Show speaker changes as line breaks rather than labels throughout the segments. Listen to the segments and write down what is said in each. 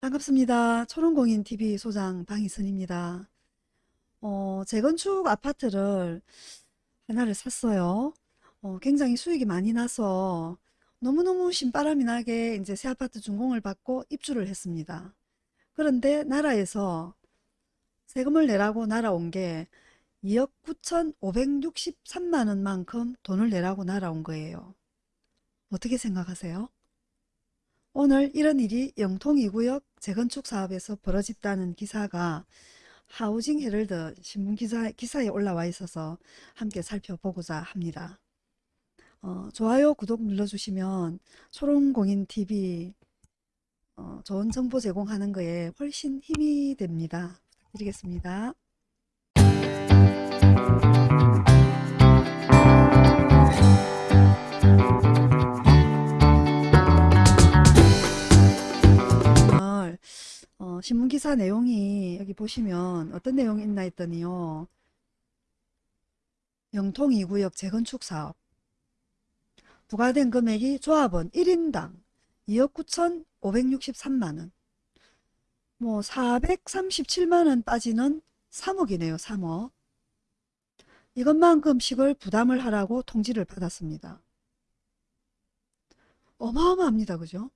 반갑습니다. 초롱공인TV 소장 방희선입니다. 어, 재건축 아파트를 하나를 샀어요. 어, 굉장히 수익이 많이 나서 너무너무 신바람이 나게 이제 새 아파트 준공을 받고 입주를 했습니다. 그런데 나라에서 세금을 내라고 날아온 게 2억 9,563만 원만큼 돈을 내라고 날아온 거예요. 어떻게 생각하세요? 오늘 이런 일이 영통 2구역 재건축 사업에서 벌어졌다는 기사가 하우징 헤럴드 신문 기사, 기사에 올라와 있어서 함께 살펴보고자 합니다. 어, 좋아요, 구독 눌러주시면 초롱공인TV 어, 좋은 정보 제공하는 거에 훨씬 힘이 됩니다. 부탁드리겠습니다. 어, 신문기사 내용이 여기 보시면 어떤 내용이 있나 했더니요. 영통 2구역 재건축 사업 부과된 금액이 조합원 1인당 2억 9,563만원 뭐 437만원 빠지는 3억이네요. 3억 이것만큼씩을 부담을 하라고 통지를 받았습니다. 어마어마합니다. 그죠?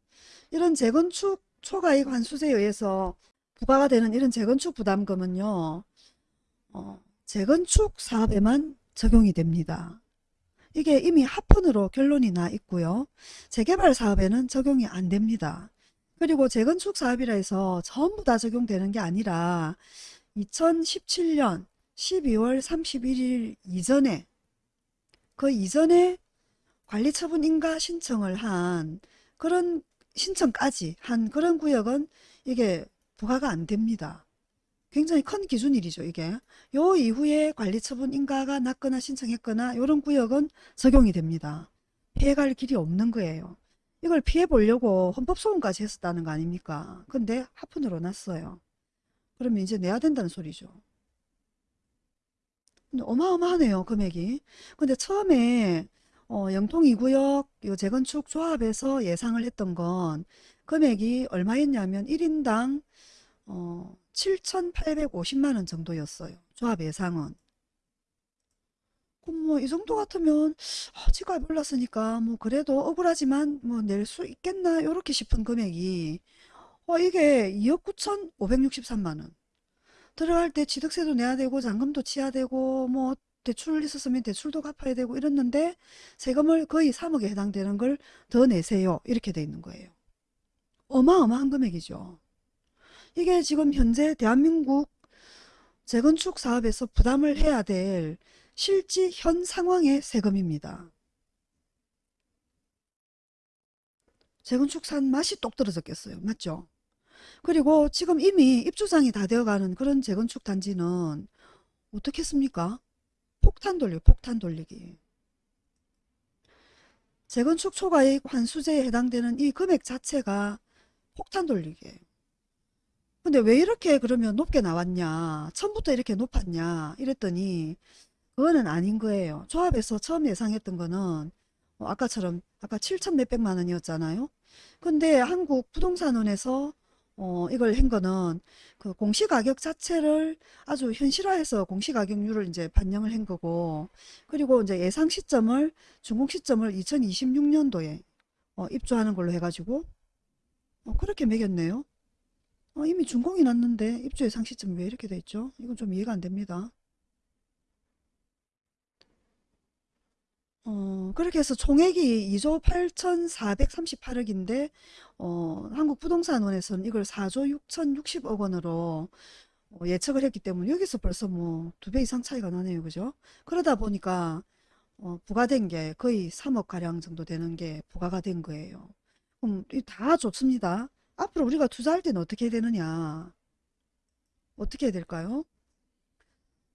이런 재건축 초과이익 환수세에 의해서 부과가 되는 이런 재건축 부담금은요. 어, 재건축 사업에만 적용이 됩니다. 이게 이미 합헌으로 결론이 나 있고요. 재개발 사업에는 적용이 안 됩니다. 그리고 재건축 사업이라 해서 전부 다 적용되는 게 아니라 2017년 12월 31일 이전에 그 이전에 관리처분 인가 신청을 한 그런 신청까지 한 그런 구역은 이게 부과가 안 됩니다. 굉장히 큰 기준일이죠, 이게. 요 이후에 관리처분 인가가 났거나 신청했거나 이런 구역은 적용이 됩니다. 피해갈 길이 없는 거예요. 이걸 피해 보려고 헌법소원까지 했었다는 거 아닙니까? 근데 하푼으로 났어요. 그러면 이제 내야 된다는 소리죠. 어마어마하네요, 금액이. 근데 처음에 어, 영통 2구역 요 재건축 조합에서 예상을 했던 건 금액이 얼마였냐면 1인당 어, 7,850만 원 정도였어요. 조합 예상은. 그럼 뭐 이 정도 같으면 아, 지가 몰랐으니까 뭐 그래도 억울하지만 뭐 낼 수 있겠나 이렇게 싶은 금액이 어, 이게 2억 9,563만 원. 들어갈 때 취득세도 내야 되고 잔금도 치야 되고 뭐 대출 있었으면 대출도 갚아야 되고 이랬는데 세금을 거의 3억에 해당되는 걸 더 내세요. 이렇게 돼 있는 거예요. 어마어마한 금액이죠. 이게 지금 현재 대한민국 재건축 사업에서 부담을 해야 될 실지 현 상황의 세금입니다. 재건축 산 맛이 똑 떨어졌겠어요. 맞죠? 그리고 지금 이미 입주장이 다 되어가는 그런 재건축 단지는 어떻게 했습니까? 폭탄 돌리기, 폭탄 돌리기. 재건축 초과이익 환수제에 해당되는 이 금액 자체가 폭탄 돌리기예요. 근데 왜 이렇게 그러면 높게 나왔냐? 처음부터 이렇게 높았냐? 이랬더니 그거는 아닌 거예요. 조합에서 처음 예상했던 거는 어, 아까처럼 아까 7천 몇백만 원이었잖아요. 근데 한국 부동산원에서 어, 이걸 한 거는 그 공시가격 자체를 아주 현실화해서 공시가격률을 이제 반영을 한 거고 그리고 이제 예상 시점을 준공 시점을 2026년도에 어, 입주하는 걸로 해가지고 어, 그렇게 매겼네요. 어, 이미 준공이 났는데 입주 예상 시점이 왜 이렇게 돼 있죠? 이건 좀 이해가 안 됩니다. 어, 그렇게 해서 총액이 2조 8,438억인데 어, 한국부동산원에서는 이걸 4조 6,060억 원으로 어, 예측을 했기 때문에 여기서 벌써 뭐 두 배 이상 차이가 나네요. 그죠? 그러다 보니까 어, 부과된 게 거의 3억 가량 정도 되는 게 부과가 된 거예요. 그럼 다 좋습니다. 앞으로 우리가 투자할 때는 어떻게 되느냐? 어떻게 해야 될까요?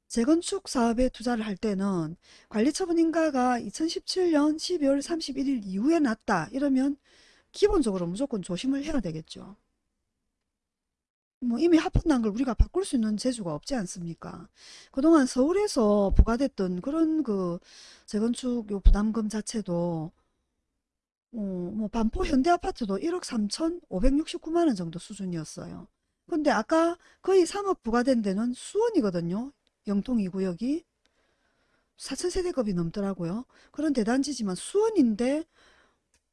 재건축 사업에 투자를 할 때는 관리처분 인가가 2017년 12월 31일 이후에 났다 이러면 기본적으로 무조건 조심을 해야 되겠죠. 뭐 이미 합헌난 걸 우리가 바꿀 수 있는 재주가 없지 않습니까? 그동안 서울에서 부과됐던 그런 그 재건축 요 부담금 자체도 어, 뭐 반포 현대아파트도 1억 3,569만 원 정도 수준이었어요. 근데 아까 거의 3억 부과된 데는 수원이거든요. 영통 2구역이 4천세대급이 넘더라고요. 그런 대단지지만 수원인데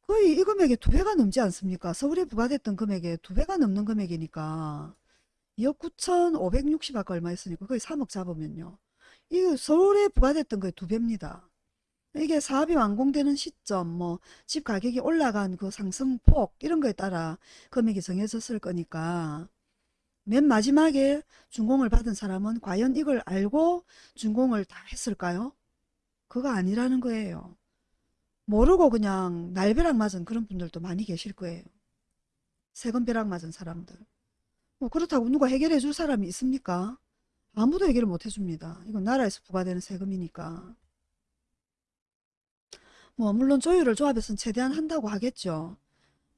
거의 이 금액의 두 배가 넘지 않습니까? 서울에 부과됐던 금액의 두 배가 넘는 금액이니까 2억 9,560 아까 얼마 했으니까 거의 3억 잡으면요. 이 서울에 부과됐던 거의 두 배입니다. 이게 사업이 완공되는 시점, 뭐, 집 가격이 올라간 그 상승폭, 이런 거에 따라 금액이 정해졌을 거니까, 맨 마지막에 준공을 받은 사람은 과연 이걸 알고 준공을 다 했을까요? 그거 아니라는 거예요. 모르고 그냥 날벼락 맞은 그런 분들도 많이 계실 거예요. 세금벼락 맞은 사람들. 뭐 그렇다고 누가 해결해 줄 사람이 있습니까? 아무도 해결을 못 해줍니다. 이건 나라에서 부과되는 세금이니까. 뭐 물론 조율을 조합에서는 최대한 한다고 하겠죠.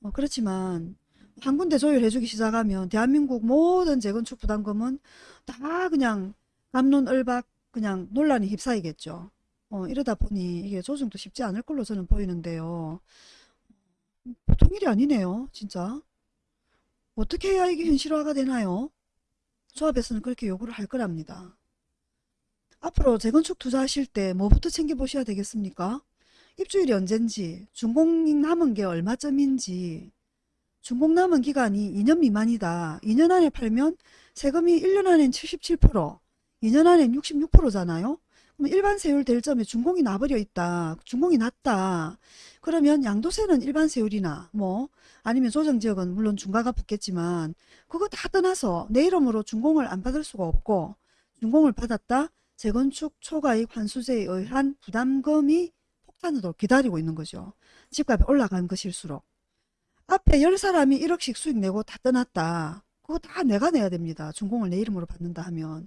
어, 그렇지만 한 군데 조율해주기 시작하면 대한민국 모든 재건축 부담금은 다 그냥 갑론을박 그냥 논란이 휩싸이겠죠. 어, 이러다 보니 이게 조정도 쉽지 않을 걸로 저는 보이는데요. 보통 일이 아니네요, 진짜. 어떻게 해야 이게 현실화가 되나요? 조합에서는 그렇게 요구를 할 거랍니다. 앞으로 재건축 투자하실 때 뭐부터 챙겨보셔야 되겠습니까? 입주일이 언젠지, 준공 남은 게 얼마쯤인지, 준공 남은 기간이 2년 미만이다. 2년 안에 팔면 세금이 1년 안엔 77%, 2년 안엔 66%잖아요. 그럼 일반 세율 될 점에 준공이 나버려 있다. 준공이 낮다. 그러면 양도세는 일반 세율이나 뭐 아니면 조정지역은 물론 중과가 붙겠지만 그거 다 떠나서 내 이름으로 준공을 안 받을 수가 없고 준공을 받았다. 재건축 초과이익 환수제에 의한 부담금이 폭탄으로 기다리고 있는 거죠. 집값이 올라간 것일수록. 앞에 열 사람이 1억씩 수익 내고 다 떠났다. 그거 다 내가 내야 됩니다. 준공을 내 이름으로 받는다 하면.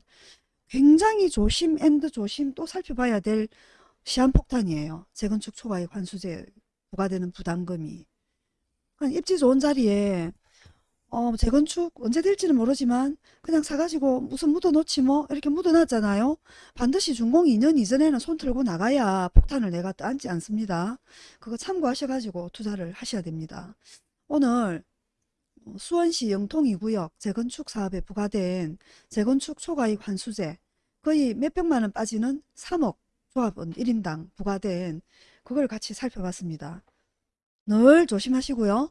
굉장히 조심 and 조심 또 살펴봐야 될 시한폭탄이에요. 재건축 초과이익 환수제 부과되는 부담금이. 그냥 입지 좋은 자리에 어, 재건축 언제 될지는 모르지만 그냥 사가지고 무슨 묻어놓지 뭐 이렇게 묻어놨잖아요. 반드시 준공 2년 이전에는 손 틀고 나가야 폭탄을 내가 떠안지 않습니다. 그거 참고하셔가지고 투자를 하셔야 됩니다. 오늘 수원시 영통 2구역 재건축 사업에 부과된 재건축 초과이익 환수제 거의 몇백만 원 빠지는 3억 조합원 1인당 부과된 그걸 같이 살펴봤습니다. 늘 조심하시고요.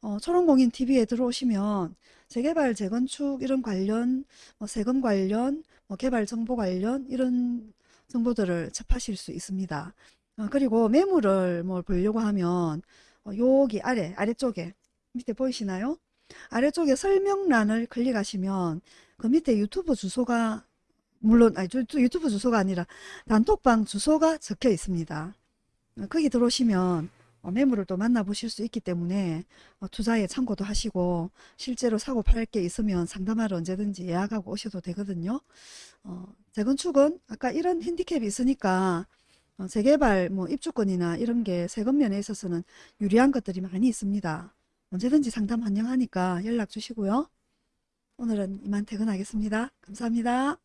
어, 초롱공인 TV에 들어오시면 재개발, 재건축 이런 관련, 뭐 세금 관련, 뭐 개발 정보 관련 이런 정보들을 접하실 수 있습니다. 어, 그리고 매물을 뭐 보려고 하면 어, 여기 아래 아래쪽에 밑에 보이시나요? 아래쪽에 설명란을 클릭하시면 그 밑에 유튜브 주소가 물론 아니 유튜브 주소가 아니라 단톡방 주소가 적혀 있습니다. 어, 거기 들어오시면 어, 매물을 또 만나보실 수 있기 때문에 어, 투자에 참고도 하시고 실제로 사고 팔 게 있으면 상담하러 언제든지 예약하고 오셔도 되거든요. 어, 재건축은 아까 이런 핸디캡이 있으니까 어, 재개발 뭐 입주권이나 이런 게 세금 면에 있어서는 유리한 것들이 많이 있습니다. 언제든지 상담 환영하니까 연락 주시고요. 오늘은 이만 퇴근하겠습니다. 감사합니다.